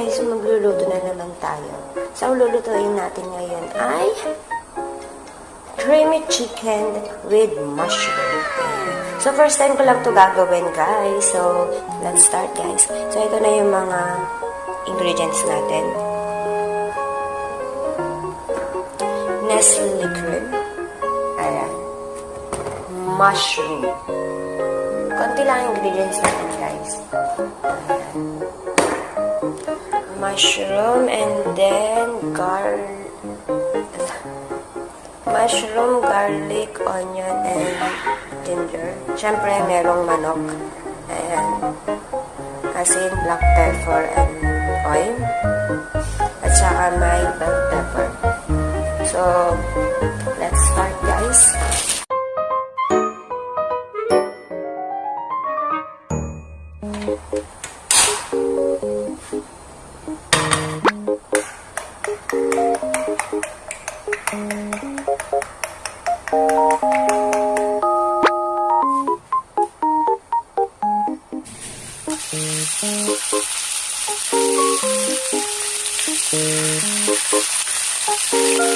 guys, magluluto na naman tayo. So lulutuin natin ngayon ay creamy chicken with mushroom. So first time ko lang to gagawin guys. So let's start guys. So ito na yung mga ingredients natin. Nestle cream. Ayan. Mushroom. Konti lang ang ingredients natin, guys. Ayan. Mushroom and then gar mushroom, garlic, onion, and ginger. Siyempre, merong manok. Ayan. Asin, black pepper, and oil. At saka may bell pepper. So, let's start,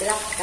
Black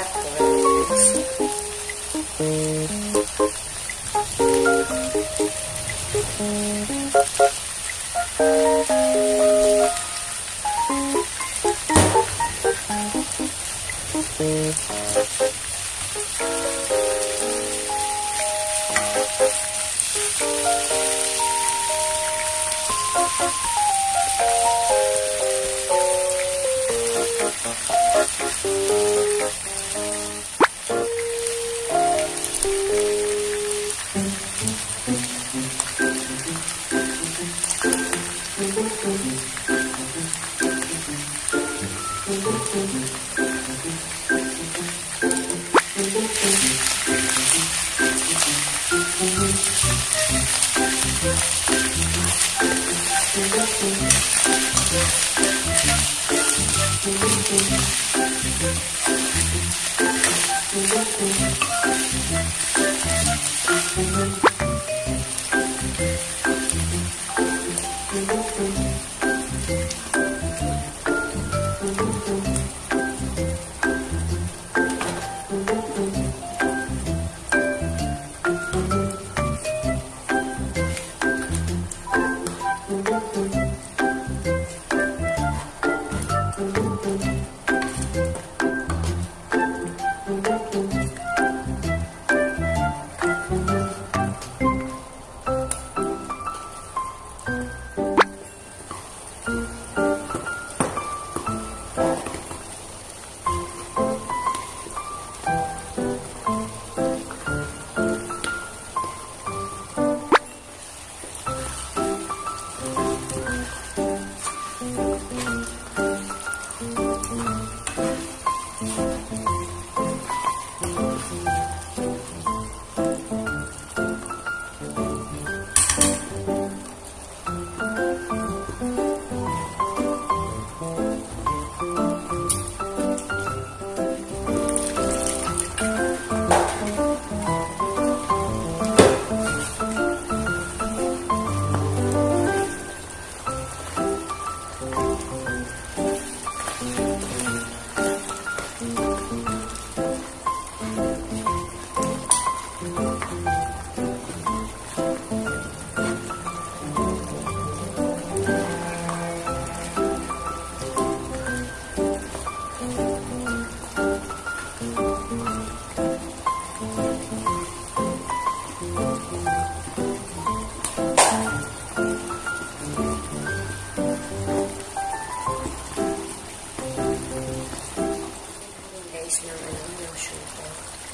没有学过。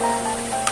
Música